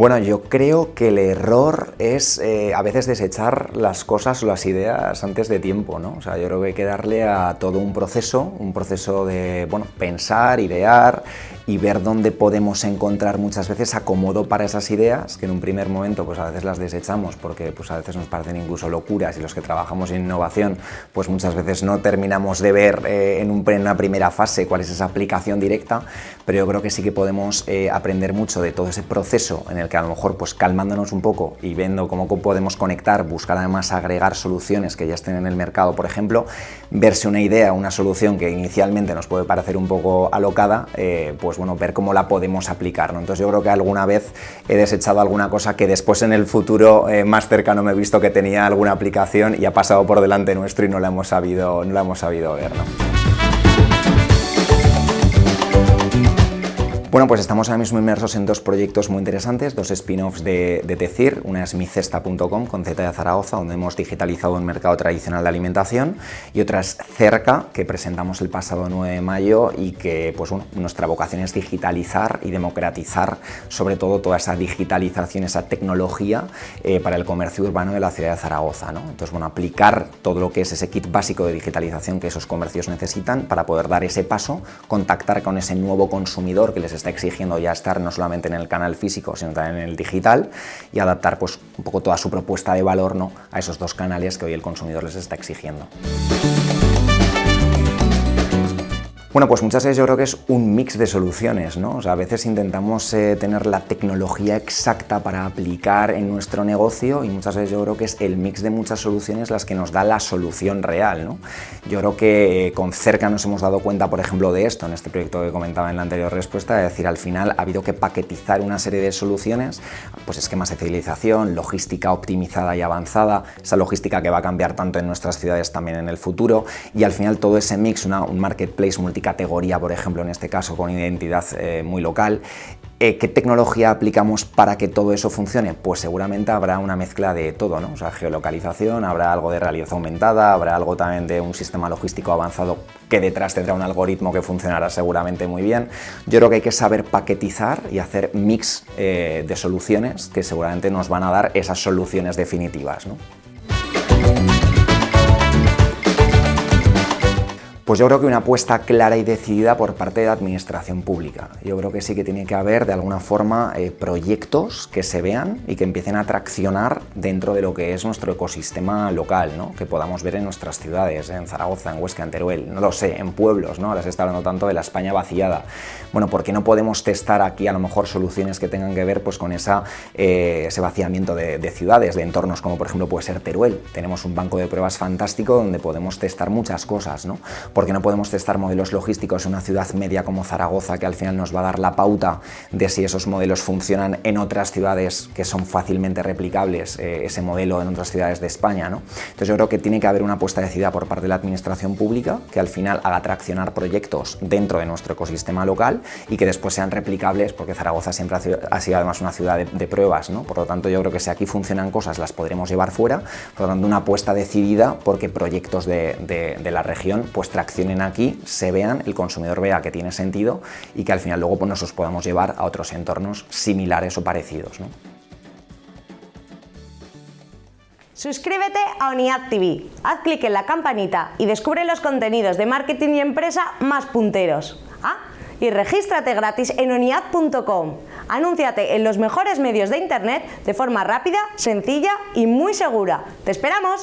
Bueno, yo creo que el error es eh, a veces desechar las cosas o las ideas antes de tiempo, ¿no? O sea, yo creo que hay que darle a todo un proceso, un proceso de, bueno, pensar, idear y ver dónde podemos encontrar muchas veces acomodo para esas ideas, que en un primer momento pues a veces las desechamos porque pues a veces nos parecen incluso locuras y los que trabajamos en innovación pues muchas veces no terminamos de ver eh, en, una primera fase cuál es esa aplicación directa, pero yo creo que sí que podemos eh, aprender mucho de todo ese proceso en el que a lo mejor pues calmándonos un poco y viendo cómo podemos conectar, buscar además agregar soluciones que ya estén en el mercado, por ejemplo, verse una idea, una solución que inicialmente nos puede parecer un poco alocada, eh, pues bueno, ver cómo la podemos aplicar. ¿no? Entonces yo creo que alguna vez he desechado alguna cosa que después en el futuro eh, más cercano me he visto que tenía alguna aplicación y ha pasado por delante nuestro y no la hemos sabido, no la hemos sabido ver. Bueno, pues estamos ahora mismo inmersos en dos proyectos muy interesantes, dos spin-offs de, de, Tecir, una es micesta.com con Z de Zaragoza, donde hemos digitalizado un mercado tradicional de alimentación, y otra es Cerca, que presentamos el pasado 9 de mayo y que pues, nuestra vocación es digitalizar y democratizar sobre todo toda esa digitalización, esa tecnología eh, para el comercio urbano de la ciudad de Zaragoza. ¿no? Entonces, bueno, aplicar todo lo que es ese kit básico de digitalización que esos comercios necesitan para poder dar ese paso, contactar con ese nuevo consumidor que les está exigiendo ya estar no solamente en el canal físico, sino también en el digital y adaptar pues, un poco toda su propuesta de valor ¿no? a esos dos canales que hoy el consumidor les está exigiendo. Bueno, pues muchas veces yo creo que es un mix de soluciones, ¿no? O sea, a veces intentamos eh, tener la tecnología exacta para aplicar en nuestro negocio y muchas veces yo creo que es el mix de muchas soluciones las que nos da la solución real, ¿no? Yo creo que eh, con cerca nos hemos dado cuenta, por ejemplo, de esto en este proyecto que comentaba en la anterior respuesta, es decir, al final ha habido que paquetizar una serie de soluciones, pues esquemas de civilización, logística optimizada y avanzada, esa logística que va a cambiar tanto en nuestras ciudades también en el futuro y al final todo ese mix, un marketplace multi categoría, por ejemplo, en este caso con identidad eh, muy local. Eh, ¿Qué tecnología aplicamos para que todo eso funcione? Pues seguramente habrá una mezcla de todo, ¿no? O sea, geolocalización, habrá algo de realidad aumentada, habrá algo también de un sistema logístico avanzado que detrás tendrá un algoritmo que funcionará seguramente muy bien. Yo creo que hay que saber paquetizar y hacer mix eh, de soluciones que seguramente nos van a dar esas soluciones definitivas. ¿no? Pues yo creo que una apuesta clara y decidida por parte de la administración pública. Yo creo que sí que tiene que haber de alguna forma eh, proyectos que se vean y que empiecen a traccionar dentro de lo que es nuestro ecosistema local, ¿no? que podamos ver en nuestras ciudades, en Zaragoza, en Huesca, en Teruel, no lo sé, en pueblos, ¿no? ahora se está hablando tanto de la España vaciada. Bueno, ¿por qué no podemos testar aquí a lo mejor soluciones que tengan que ver pues, con eh, ese vaciamiento de ciudades, de entornos como por ejemplo puede ser Teruel? Tenemos un banco de pruebas fantástico donde podemos testar muchas cosas, ¿no? Porque no podemos testar modelos logísticos en una ciudad media como Zaragoza, que al final nos va a dar la pauta de si esos modelos funcionan en otras ciudades que son fácilmente replicables, eh, ese modelo en otras ciudades de España. ¿no? Entonces yo creo que tiene que haber una apuesta decidida por parte de la administración pública, que al final haga traccionar proyectos dentro de nuestro ecosistema local y que después sean replicables, porque Zaragoza siempre ha sido, además una ciudad de, pruebas, ¿no? por lo tanto yo creo que si aquí funcionan cosas las podremos llevar fuera, por lo tanto una apuesta decidida porque proyectos de, de la región pues traccionan accionen aquí, se vean, el consumidor vea que tiene sentido y que al final luego pues, nos podamos llevar a otros entornos similares o parecidos. Suscríbete a ONIAD TV, haz clic en la campanita y descubre los contenidos de marketing y empresa más punteros. Ah, y regístrate gratis en oniad.com. Anúnciate en los mejores medios de internet de forma rápida, sencilla y muy segura. ¡Te esperamos!